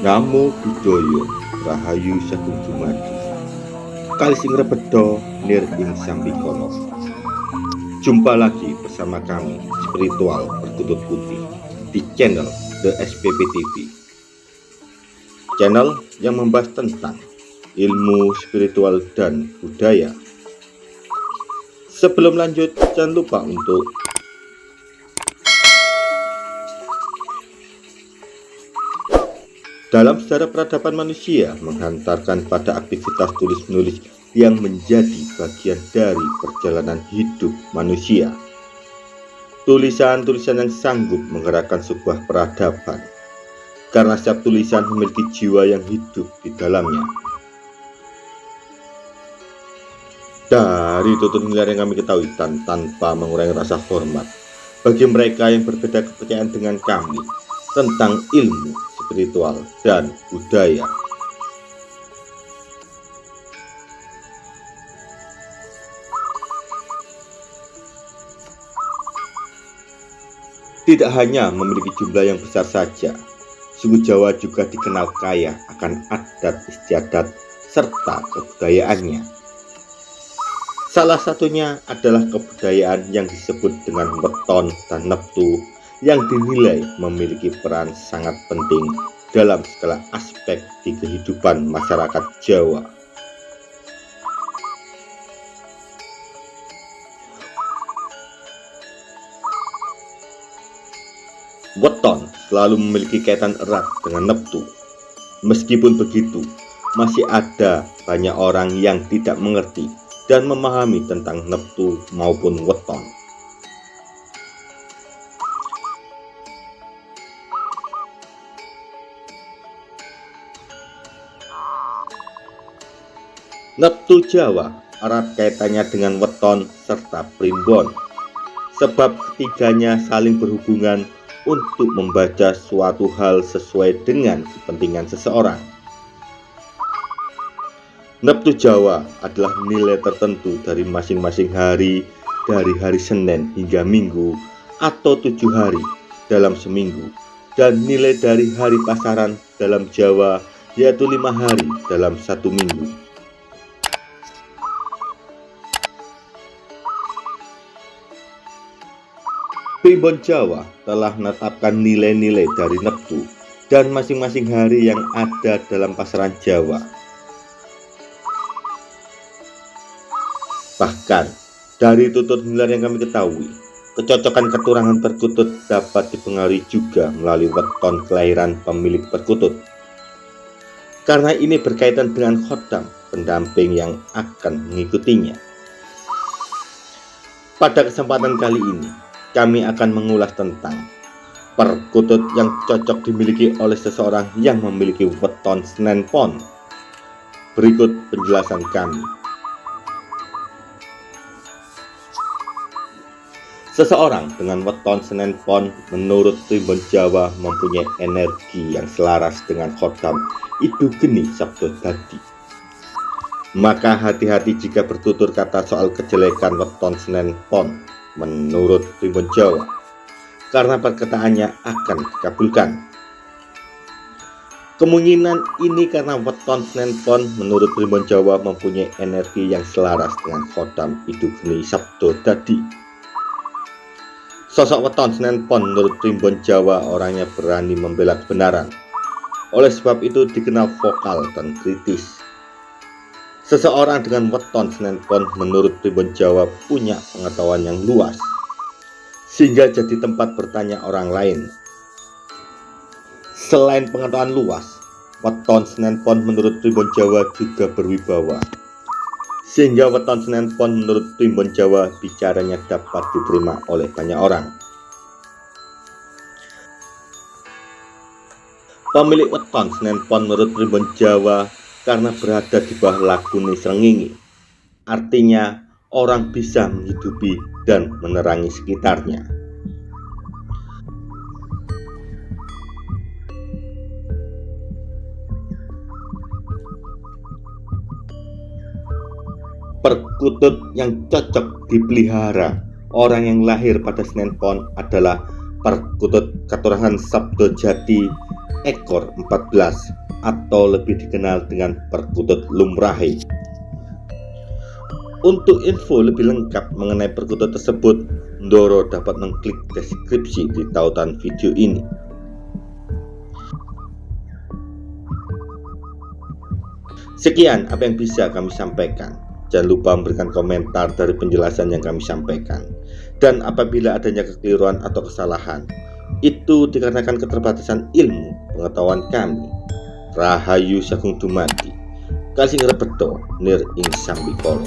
Namo Buddhaya Rahayu Sagung Dumadi Kali sing rebedo nir ing sambikono Jumpa lagi bersama kami Spiritual Berkutut Putih di channel The SPP TV Channel yang membahas tentang ilmu spiritual dan budaya. Sebelum lanjut, jangan lupa untuk dalam sejarah peradaban manusia menghantarkan pada aktivitas tulis-menulis yang menjadi bagian dari perjalanan hidup manusia. Tulisan-tulisan yang sanggup menggerakkan sebuah peradaban, karena setiap tulisan memiliki jiwa yang hidup di dalamnya. Dari tutur miliar yang kami ketahui tanpa mengurangi rasa hormat bagi mereka yang berbeda kepercayaan dengan kami tentang ilmu spiritual, dan budaya. Tidak hanya memiliki jumlah yang besar saja, suku Jawa juga dikenal kaya akan adat istiadat serta kebudayaannya. Salah satunya adalah kebudayaan yang disebut dengan weton dan neptu yang dinilai memiliki peran sangat penting dalam segala aspek di kehidupan masyarakat Jawa. Weton selalu memiliki kaitan erat dengan Neptu. Meskipun begitu, masih ada banyak orang yang tidak mengerti dan memahami tentang Neptu maupun Weton. Neptu Jawa erat kaitannya dengan weton serta primbon sebab ketiganya saling berhubungan untuk membaca suatu hal sesuai dengan kepentingan seseorang. Neptu Jawa adalah nilai tertentu dari masing-masing hari dari hari Senin hingga Minggu atau tujuh hari dalam seminggu dan nilai dari hari pasaran dalam Jawa yaitu lima hari dalam satu minggu. Primbon Jawa telah menetapkan nilai-nilai dari Neptu dan masing-masing hari yang ada dalam pasaran Jawa. Bahkan, dari tutut hilar yang kami ketahui, kecocokan keturangan perkutut dapat dipengaruhi juga melalui weton kelahiran pemilik perkutut. Karena ini berkaitan dengan khodam, pendamping yang akan mengikutinya. Pada kesempatan kali ini, kami akan mengulas tentang perkutut yang cocok dimiliki oleh seseorang yang memiliki weton Senen Pon. Berikut penjelasan kami. Seseorang dengan weton Senen Pon menurut Primbon Jawa mempunyai energi yang selaras dengan khodam Idu Geni Sabdo Dadi. Maka hati-hati jika bertutur kata soal kejelekan weton Senen Pon menurut Primbon Jawa karena perkataannya akan dikabulkan. Kemungkinan ini karena weton Pon menurut Primbon Jawa mempunyai energi yang selaras dengan khodam Idugni Sabdo Dadi. Sosok weton Pon menurut Primbon Jawa orangnya berani membela kebenaran. Oleh sebab itu dikenal vokal dan kritis Seseorang dengan weton Senen Pon menurut Primbon Jawa punya pengetahuan yang luas sehingga jadi tempat bertanya orang lain. Selain pengetahuan luas, weton Senen Pon menurut Primbon Jawa juga berwibawa. Sehingga weton Senen Pon menurut Primbon Jawa bicaranya dapat diterima oleh banyak orang. Pemilik weton Senen Pon menurut Primbon Jawa karena berada di bawah lakuni Srengenge. Artinya orang bisa menghidupi dan menerangi sekitarnya. Perkutut yang cocok dipelihara orang yang lahir pada Senin Pon adalah perkutut keturunan Sabdo Jati ekor 14 atau lebih dikenal dengan perkutut lumrahe. Untuk info lebih lengkap mengenai perkutut tersebut, Ndoro dapat mengklik deskripsi di tautan video ini. Sekian apa yang bisa kami sampaikan. Jangan lupa memberikan komentar dari penjelasan yang kami sampaikan. Dan apabila adanya kekeliruan atau kesalahan, itu dikarenakan keterbatasan ilmu pengetahuan kami. Rahayu Sagung Dumadi. Kasih beto nir ing sambikolo.